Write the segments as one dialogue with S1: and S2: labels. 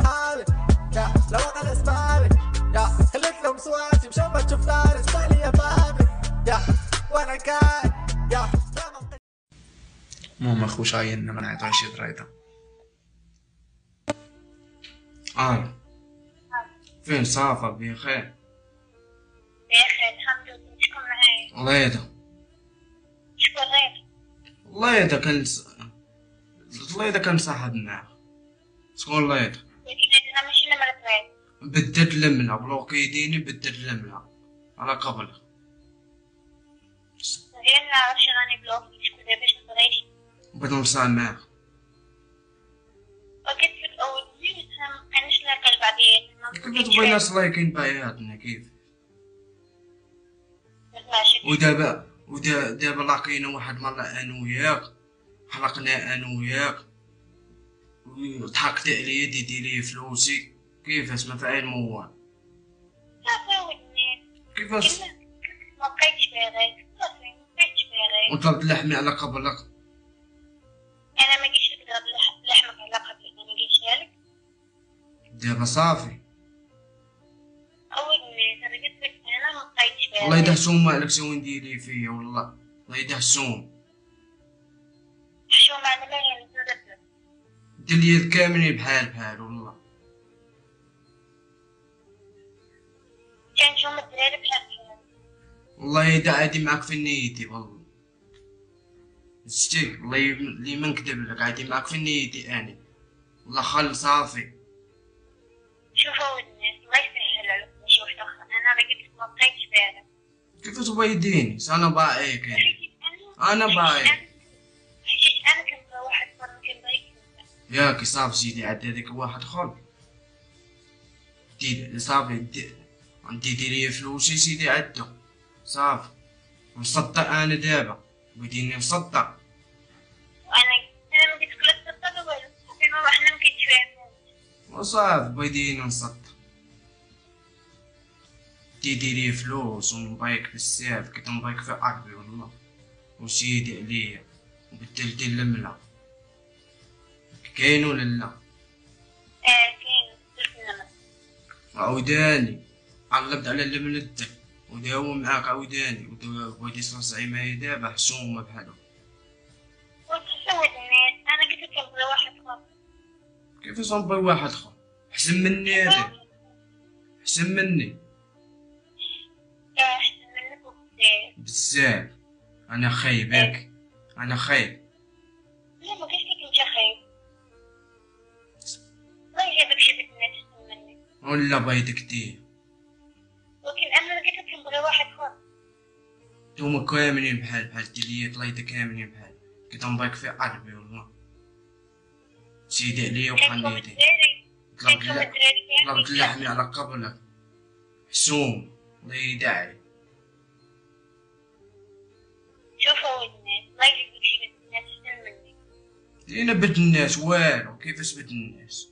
S1: اصحابي يا لو أنا اسبابي يا خليت لهم سواتي مشان ما تشوف اسمعني يا فهمي يا وأنا كان يا
S2: المهم اخو شاين ما نعطيش دريدة آه. فين صافا؟ بخير.
S3: بخير الحمد لله. شكون معايا
S2: الله يدا
S3: شكون غير؟
S2: الله يدا كان. الله يدا كان صاحب معاه شكون الله يدا بدت لمنا بلوكي يديني بدت لمنا على قبل
S3: غير نعرف شنو راني بلوكي شكون باش نبغيش
S2: بدنا نصال معاه
S3: وقلت في كانش لاقى بعدين
S2: كيف تبغي ناس لايكين بياتنا كيف؟ ودابا ودا دابا لاقينا واحد مرة أنا وياك. حلقنا أنا وياك. وضحكت عليا ديتي لي فلوسي. كيفاش ما فعل موال
S3: صافي
S2: كيفاش؟
S3: ما بقيتش باغي صافي ما بقيتش باغي
S2: وطلبت لحمي على قبلك
S3: أنا ما جيتش نضرب لح- لحمك على قبل أنا ما جيتش لك.
S2: دابا صافي. الله يدهسوم مالك شو نديري فيا والله. الله يدهسوم
S3: شو معنى ما يعني
S2: دير لي كاملين بحال بحال والله. والله يدا عادي معاك في نيتي والله. شتي الله ي- اللي ما نكذب لك عادي معاك في نيتي أنا. والله خل صافي.
S3: شوفوا ودني الله يسهل عليك شي واحد اخر أنا لك ما بقيتش باغي
S2: كيف تبغى يديني؟ أنا باعيك أنا. أنا
S3: حيت أنا؟ كنبغي واحد كنبغيش
S2: ياك صافي سيدي عاد هذاك واحد اخر دي صافي دي عندي ديري فلوسي سيدي عدو. صافي نصدق أنا دابا بديني نصدق
S3: وأنا أنا ما قلت لك لا تصدق والو ما ما
S2: وصافي بديني نصدق دي ديري فلوس ونبايك بزاف كنت نبايك في قلبي والله. وسيدي عليا. وبدلت اللملة. كاين ولا لا
S3: آه كاين درت النمر
S2: عوداني علبت على اللملة وداو معاك عوداني ودي صرصعي معايا دابا حشومة بحالو
S3: أنا قلت لك كنبغي واحد اخر
S2: كيفاش نبغي واحد اخر حسن مني هذا حسن مني.
S3: احسن منك
S2: بزاف أنا خايب ياك أنا خايب.
S3: لا ما قلت لك انت خايب؟ ما يجيبك شي بنت أحسن مني
S2: ولا بيض كتير نتوما كاملين بحال بحال ديالي طليت كاملين بحال كنت نبغيك في قلبي والله. سيدي عليا وقنيتي
S3: الدراري
S2: طلبت
S3: كنتم
S2: لا-
S3: الدراري
S2: طلبت لحمي على قبلك. حسوم الله يدعي.
S3: شوفوا ودني ما يجيبك شي احسن مني.
S2: دينا بد الناس والو كيفاش بد الناس؟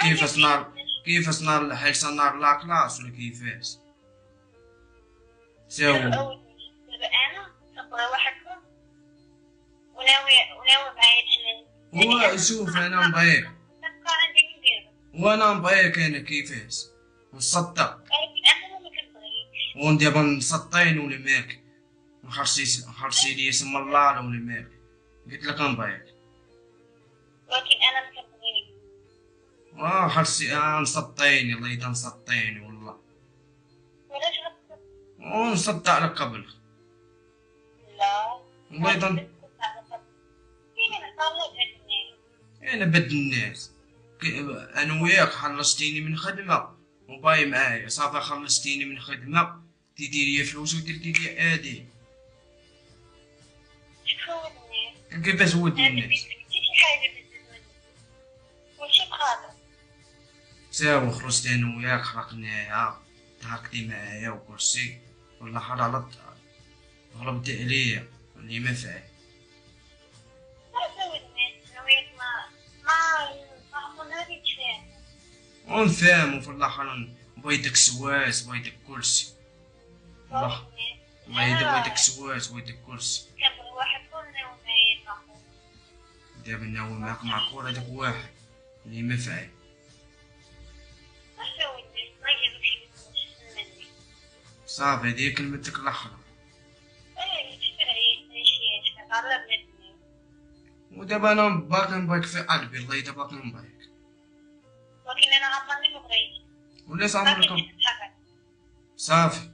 S2: كيفاش نار كيفاش نار حيل نار لا كلاس ولا كيفاش؟
S3: نبغي واحد وناوي وناوي معايا تحلل
S2: هو شوف
S3: أنا ندير
S2: وأنا نبغيك أنا كيفاش نصدق
S3: ولكن أنا ما كنبغيش
S2: وان دابا نسطين ولا ماك نخرسي نخرسي لي اسم الله ولا ماك قلت لك نبغيك
S3: ولكن أنا كنبغيش
S2: آه خرسي آه نسطيني الله يدا نسطيني والله.
S3: ولاش غتصدق
S2: ونصدق على قبل.
S3: جاتني
S2: أنا بد الناس. أنا وياك خلصتيني من خدمة. وباي معايا. صافي خلصتيني من خدمة. تديري فلوس وديري لي ادي
S3: شوفوا ودني
S2: كيفاش ود الناس؟ ساو خرجت أنا وياك خرقناها ضحكتي معايا وكلشي والله حرارت ضربت عليه اللي ما فعل ونفهم وفي الآخر بيدك سواس بيدك كرسي. الله. الله يدير بيدك سواس
S3: بيدك كرسي
S2: دابا ناول معاك مع كورة داك واحد. اللي ما فعل صافي
S3: هادي هي كلمتك الاخرى
S2: ودابا أنا باقي نبغيك في قلبي الله يدا باقي نبغيك
S3: ولكن أنا عمرني ما بغيت
S2: وليس عمرك صافي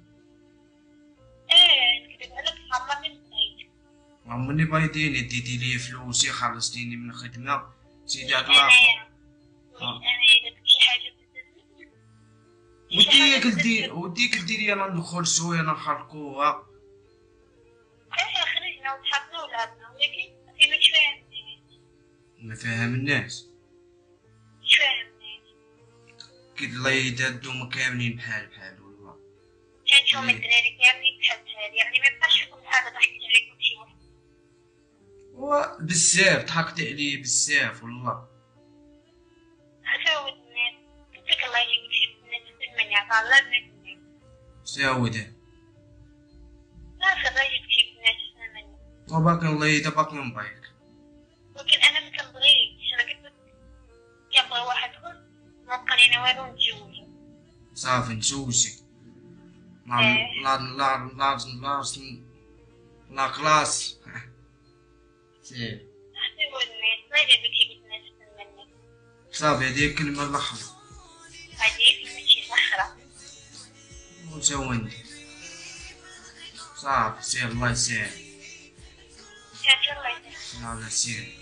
S3: إيه نكذب عليك عمرني ما بغيت
S2: عمرني بايديني ديتي لي فلوسي خلصتيني من الخدمة سيدي هاد
S3: أنا
S2: العافية
S3: أنا اذا شي حاجة بزاف
S2: ودي قلتي ودي قلتي لي أنا ندخل شوية نخرقوها
S3: ما
S2: فاهم الناس كي الله يدا دوما كاملين بحال بحال والله إيه.
S3: الدراري كاملين بحال بحال يعني ما يبقاش فيكم حاجة ضحكت عليكم شي واحد.
S2: وبزاف ضحكت عليه بزاف والله.
S3: عاودني قلت لك الله يجيب شي في المنيا قال لا بنات
S2: ساوده
S3: لا في الله يجيب شي المنيا
S2: وباقي الله يدا باقي نبغيك
S3: نتزوجو
S2: صافي نتزوجي لا
S3: إيه.
S2: لا لا لا لا لا كلاس. سير
S3: الله
S2: صافي هذه الكلمة الأخرى
S3: هذه كلمة شي صخرة
S2: وجاوبني صافي سير الله يسهل
S3: كانت الله يسهل
S2: يلا سير.